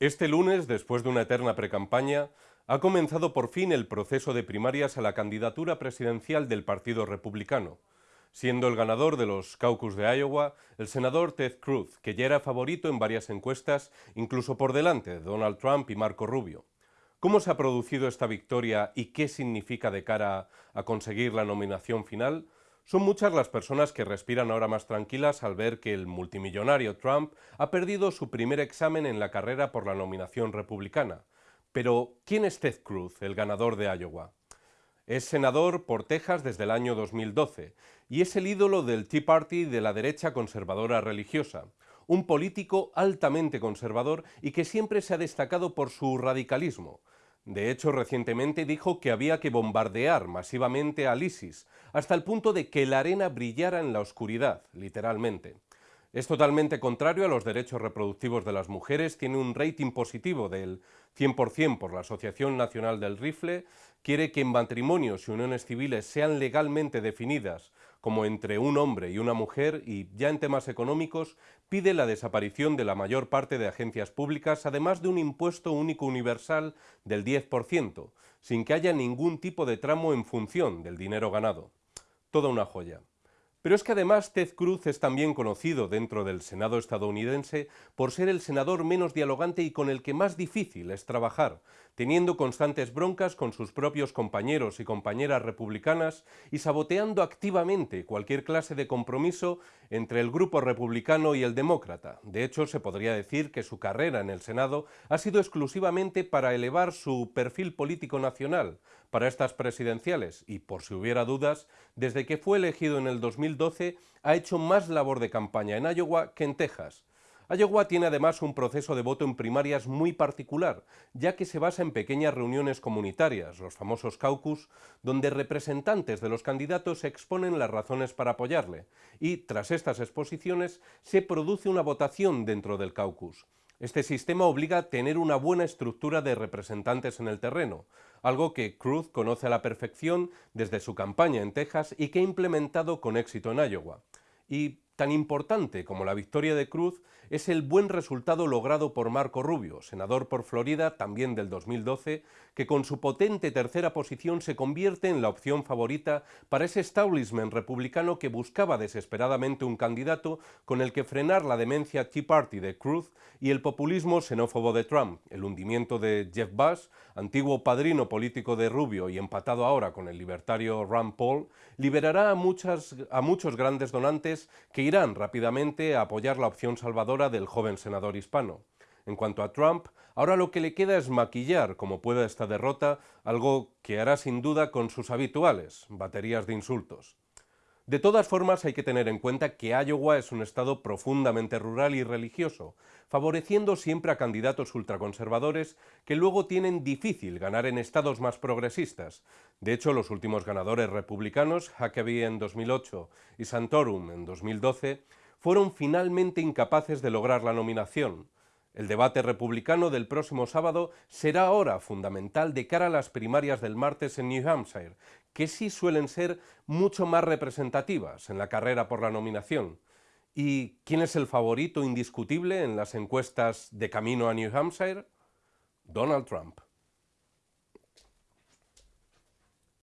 Este lunes, después de una eterna precampaña, ha comenzado por fin el proceso de primarias a la candidatura presidencial del Partido Republicano, siendo el ganador de los caucus de Iowa el senador Ted Cruz, que ya era favorito en varias encuestas, incluso por delante de Donald Trump y Marco Rubio. ¿Cómo se ha producido esta victoria y qué significa de cara a conseguir la nominación final? Son muchas las personas que respiran ahora más tranquilas al ver que el multimillonario Trump ha perdido su primer examen en la carrera por la nominación republicana. Pero, ¿quién es Ted Cruz, el ganador de Iowa? Es senador por Texas desde el año 2012 y es el ídolo del Tea Party de la derecha conservadora religiosa, un político altamente conservador y que siempre se ha destacado por su radicalismo, de hecho, recientemente dijo que había que bombardear masivamente al ISIS, hasta el punto de que la arena brillara en la oscuridad, literalmente. Es totalmente contrario a los derechos reproductivos de las mujeres, tiene un rating positivo del 100% por la Asociación Nacional del Rifle, quiere que en matrimonios y uniones civiles sean legalmente definidas como entre un hombre y una mujer y, ya en temas económicos, pide la desaparición de la mayor parte de agencias públicas, además de un impuesto único universal del 10%, sin que haya ningún tipo de tramo en función del dinero ganado. Toda una joya. Pero es que además Ted Cruz es también conocido dentro del Senado estadounidense por ser el senador menos dialogante y con el que más difícil es trabajar, teniendo constantes broncas con sus propios compañeros y compañeras republicanas y saboteando activamente cualquier clase de compromiso entre el grupo republicano y el demócrata. De hecho, se podría decir que su carrera en el Senado ha sido exclusivamente para elevar su perfil político nacional para estas presidenciales y, por si hubiera dudas, desde que fue elegido en el 2012 ha hecho más labor de campaña en Iowa que en Texas, Iowa tiene además un proceso de voto en primarias muy particular, ya que se basa en pequeñas reuniones comunitarias, los famosos caucus, donde representantes de los candidatos exponen las razones para apoyarle, y tras estas exposiciones se produce una votación dentro del caucus. Este sistema obliga a tener una buena estructura de representantes en el terreno, algo que Cruz conoce a la perfección desde su campaña en Texas y que ha implementado con éxito en Iowa. Tan importante como la victoria de Cruz es el buen resultado logrado por Marco Rubio, senador por Florida también del 2012, que con su potente tercera posición se convierte en la opción favorita para ese establishment republicano que buscaba desesperadamente un candidato con el que frenar la demencia Tea Party de Cruz y el populismo xenófobo de Trump, el hundimiento de Jeff Bush, antiguo padrino político de Rubio y empatado ahora con el libertario Rand Paul, liberará a, muchas, a muchos grandes donantes que irán rápidamente a apoyar la opción salvadora del joven senador hispano. En cuanto a Trump, ahora lo que le queda es maquillar como pueda esta derrota, algo que hará sin duda con sus habituales baterías de insultos. De todas formas, hay que tener en cuenta que Iowa es un estado profundamente rural y religioso, favoreciendo siempre a candidatos ultraconservadores que luego tienen difícil ganar en estados más progresistas. De hecho, los últimos ganadores republicanos, Huckabee en 2008 y Santorum en 2012, fueron finalmente incapaces de lograr la nominación. El debate republicano del próximo sábado será ahora fundamental de cara a las primarias del martes en New Hampshire, que sí suelen ser mucho más representativas en la carrera por la nominación. ¿Y quién es el favorito indiscutible en las encuestas de camino a New Hampshire? Donald Trump.